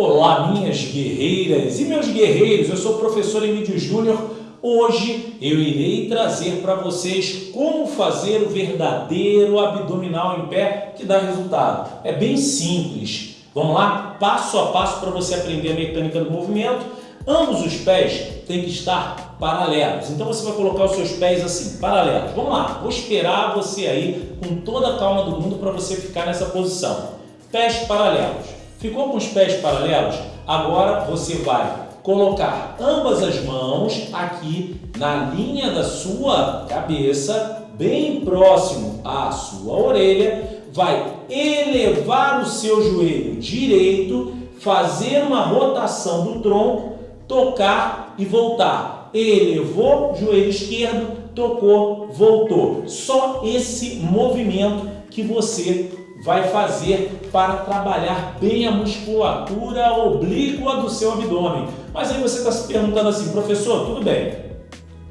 Olá, minhas guerreiras e meus guerreiros, eu sou o professor Emílio Júnior. Hoje eu irei trazer para vocês como fazer o verdadeiro abdominal em pé que dá resultado. É bem simples. Vamos lá? Passo a passo para você aprender a mecânica do movimento. Ambos os pés têm que estar paralelos. Então você vai colocar os seus pés assim, paralelos. Vamos lá, vou esperar você aí com toda a calma do mundo para você ficar nessa posição. Pés paralelos. Ficou com os pés paralelos? Agora você vai colocar ambas as mãos aqui na linha da sua cabeça, bem próximo à sua orelha, vai elevar o seu joelho direito, fazer uma rotação do tronco, tocar e voltar. Elevou, joelho esquerdo, tocou, voltou. Só esse movimento que você vai fazer para trabalhar bem a musculatura oblíqua do seu abdômen. Mas aí você está se perguntando assim, professor, tudo bem,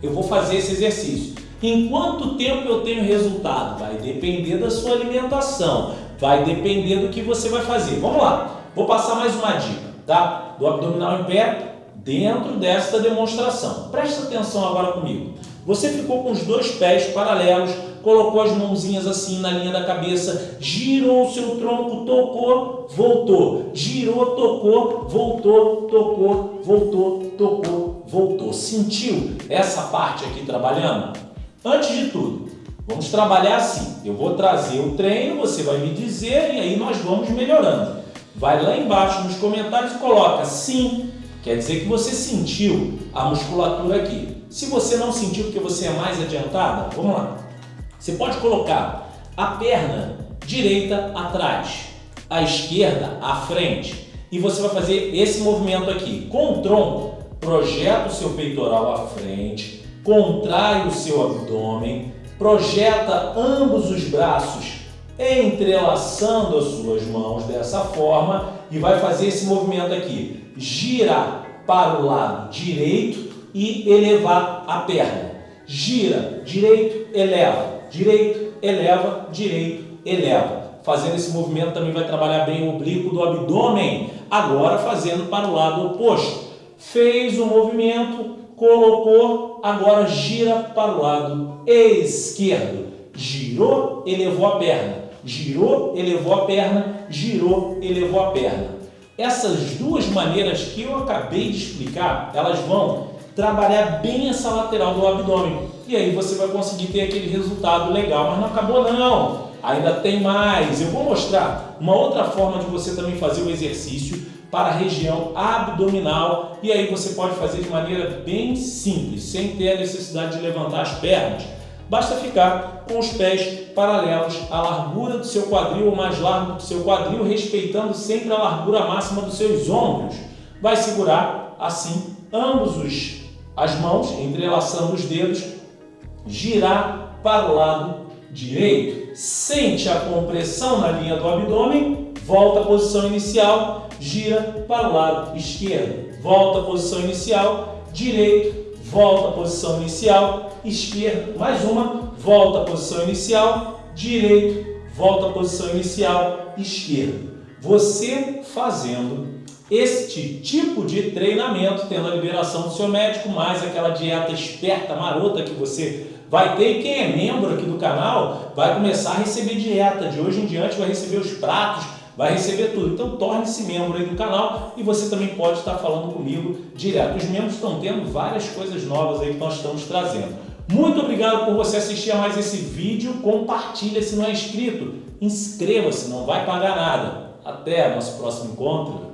eu vou fazer esse exercício. Em quanto tempo eu tenho resultado? Vai depender da sua alimentação, vai depender do que você vai fazer. Vamos lá, vou passar mais uma dica, tá? Do abdominal em pé dentro desta demonstração. Presta atenção agora comigo. Você ficou com os dois pés paralelos, colocou as mãozinhas assim na linha da cabeça, girou o seu tronco, tocou, voltou. Girou, tocou, voltou, tocou, voltou, tocou, voltou. Sentiu essa parte aqui trabalhando? Antes de tudo, vamos trabalhar assim. Eu vou trazer o treino, você vai me dizer e aí nós vamos melhorando. Vai lá embaixo nos comentários e coloca sim, quer dizer que você sentiu a musculatura aqui. Se você não sentiu porque você é mais adiantada, vamos lá. Você pode colocar a perna direita atrás, a esquerda à frente e você vai fazer esse movimento aqui. Com o tronco, projeta o seu peitoral à frente, contrai o seu abdômen, projeta ambos os braços entrelaçando as suas mãos dessa forma e vai fazer esse movimento aqui. Girar para o lado direito e elevar a perna. Gira, direito, eleva, direito, eleva, direito, eleva. Fazendo esse movimento também vai trabalhar bem o oblíquo do abdômen. Agora fazendo para o lado oposto. Fez o movimento, colocou, agora gira para o lado esquerdo. Girou, elevou a perna. Girou, elevou a perna. Girou, elevou a perna. Essas duas maneiras que eu acabei de explicar, elas vão trabalhar bem essa lateral do abdômen. E aí você vai conseguir ter aquele resultado legal. Mas não acabou não, ainda tem mais. Eu vou mostrar uma outra forma de você também fazer o exercício para a região abdominal. E aí você pode fazer de maneira bem simples, sem ter a necessidade de levantar as pernas. Basta ficar com os pés paralelos à largura do seu quadril ou mais largo do seu quadril, respeitando sempre a largura máxima dos seus ombros. Vai segurar assim ambos os as mãos, entrelaçando os dedos, girar para o lado direito. Sente a compressão na linha do abdômen, volta à posição inicial, gira para o lado esquerdo. Volta à posição inicial, direito, volta à posição inicial, esquerdo, mais uma, volta à posição inicial, direito, volta à posição inicial, esquerdo. Você fazendo este tipo de treinamento, tendo a liberação do seu médico, mais aquela dieta esperta, marota que você vai ter. E quem é membro aqui do canal vai começar a receber dieta. De hoje em diante vai receber os pratos, vai receber tudo. Então torne-se membro aí do canal e você também pode estar falando comigo direto. Os membros estão tendo várias coisas novas aí que nós estamos trazendo. Muito obrigado por você assistir a mais esse vídeo. Compartilha se não é inscrito. Inscreva-se, não vai pagar nada. Até nosso próximo encontro.